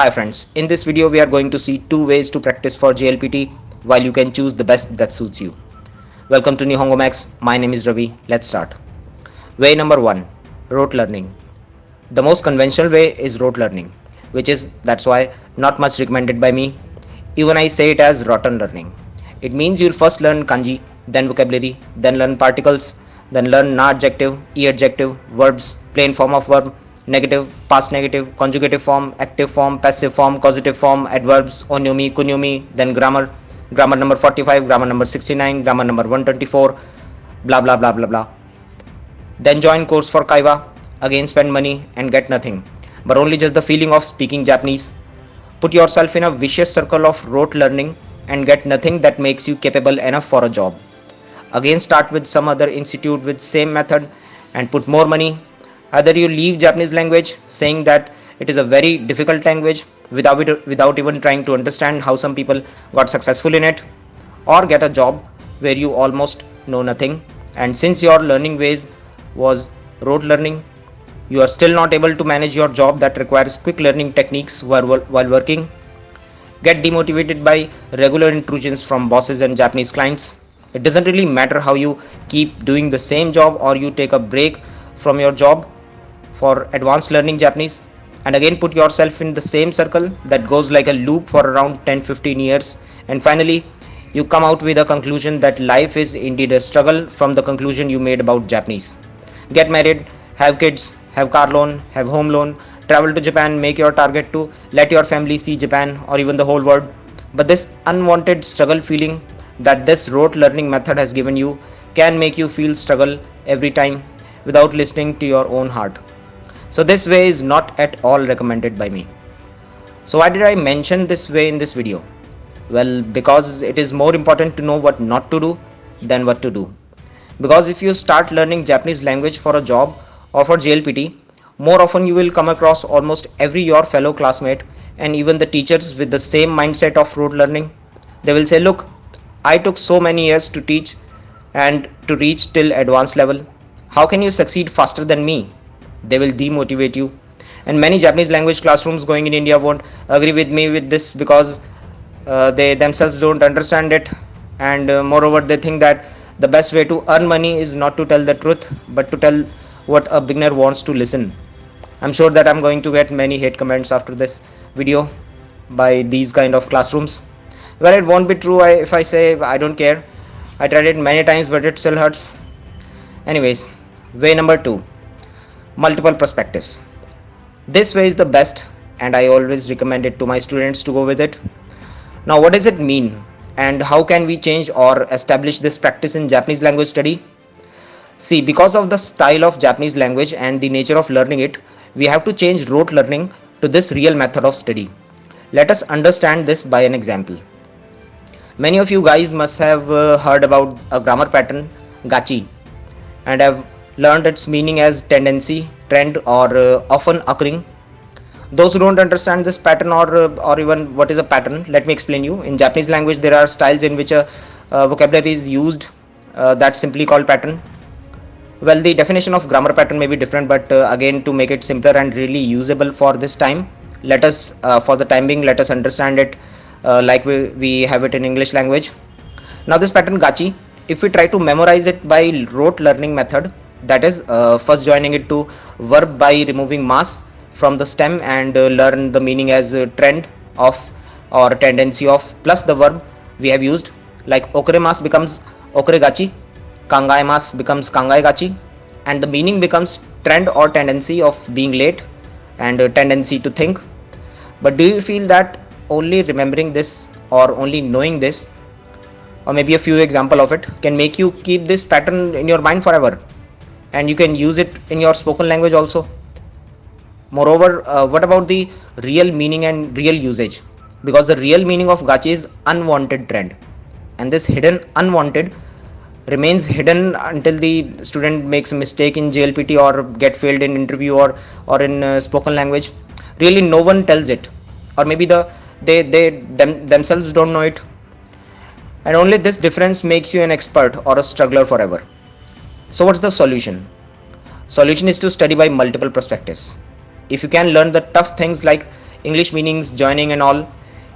Hi friends, in this video we are going to see two ways to practice for JLPT while you can choose the best that suits you. Welcome to Nihongo Max, my name is Ravi, let's start. Way number 1, rote learning. The most conventional way is rote learning, which is, that's why, not much recommended by me. Even I say it as rotten learning. It means you'll first learn kanji, then vocabulary, then learn particles, then learn na adjective, e adjective, verbs, plain form of verb, negative, past negative, conjugative form, active form, passive form, causative form, adverbs, onyomi, kunyomi, then grammar, grammar number 45, grammar number 69, grammar number 124, blah blah blah blah blah. Then join course for Kaiwa, again spend money and get nothing, but only just the feeling of speaking Japanese. Put yourself in a vicious circle of rote learning and get nothing that makes you capable enough for a job. Again start with some other institute with same method and put more money either you leave japanese language saying that it is a very difficult language without it, without even trying to understand how some people got successful in it or get a job where you almost know nothing. And since your learning ways was rote learning you are still not able to manage your job that requires quick learning techniques while, while working. Get demotivated by regular intrusions from bosses and japanese clients. It doesn't really matter how you keep doing the same job or you take a break from your job for advanced learning Japanese and again put yourself in the same circle that goes like a loop for around 10-15 years and finally you come out with a conclusion that life is indeed a struggle from the conclusion you made about Japanese. Get married, have kids, have car loan, have home loan, travel to Japan, make your target to let your family see Japan or even the whole world. But this unwanted struggle feeling that this rote learning method has given you can make you feel struggle every time without listening to your own heart. So this way is not at all recommended by me. So why did I mention this way in this video? Well, because it is more important to know what not to do than what to do. Because if you start learning Japanese language for a job or for JLPT, more often you will come across almost every your fellow classmate and even the teachers with the same mindset of rote learning. They will say, look, I took so many years to teach and to reach till advanced level. How can you succeed faster than me? They will demotivate you. And many japanese language classrooms going in india won't agree with me with this because uh, they themselves don't understand it. And uh, moreover they think that the best way to earn money is not to tell the truth but to tell what a beginner wants to listen. I'm sure that i'm going to get many hate comments after this video by these kind of classrooms. Well it won't be true if i say i don't care. I tried it many times but it still hurts. Anyways way number two multiple perspectives. This way is the best and I always recommend it to my students to go with it. Now what does it mean and how can we change or establish this practice in Japanese language study? See because of the style of Japanese language and the nature of learning it, we have to change rote learning to this real method of study. Let us understand this by an example. Many of you guys must have uh, heard about a grammar pattern gachi and have learned its meaning as tendency, trend or uh, often occurring. Those who don't understand this pattern or uh, or even what is a pattern, let me explain you. In Japanese language, there are styles in which a vocabulary is used uh, that's simply called pattern. Well, the definition of grammar pattern may be different, but uh, again, to make it simpler and really usable for this time, let us, uh, for the time being, let us understand it uh, like we, we have it in English language. Now, this pattern gachi, if we try to memorize it by rote learning method, that is uh, first joining it to verb by removing mas from the stem and uh, learn the meaning as trend of or tendency of plus the verb we have used. Like okoremas becomes okoregachi mas becomes gachi, and the meaning becomes trend or tendency of being late and tendency to think. But do you feel that only remembering this or only knowing this or maybe a few example of it can make you keep this pattern in your mind forever and you can use it in your spoken language also. Moreover uh, what about the real meaning and real usage? Because the real meaning of gachi is unwanted trend. And this hidden unwanted remains hidden until the student makes a mistake in JLPT or get failed in interview or or in uh, spoken language. Really no one tells it. Or maybe the they they them, themselves don't know it. And only this difference makes you an expert or a struggler forever so what's the solution? Solution is to study by multiple perspectives. If you can learn the tough things like english meanings joining and all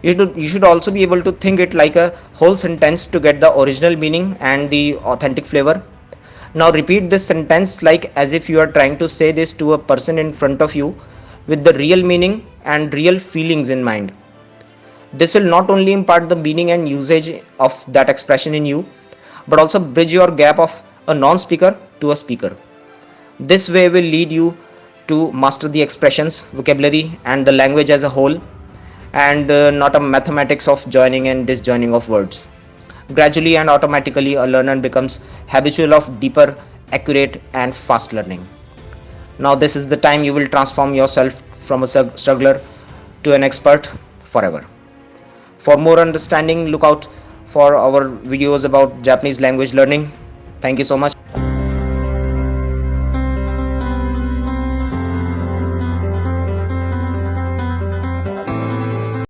you should you should also be able to think it like a whole sentence to get the original meaning and the authentic flavor now repeat this sentence like as if you are trying to say this to a person in front of you with the real meaning and real feelings in mind this will not only impart the meaning and usage of that expression in you but also bridge your gap of a non-speaker to a speaker. This way will lead you to master the expressions vocabulary and the language as a whole and uh, not a mathematics of joining and disjoining of words. Gradually and automatically a learner becomes habitual of deeper accurate and fast learning. Now this is the time you will transform yourself from a struggler to an expert forever. For more understanding look out for our videos about japanese language learning thank you so much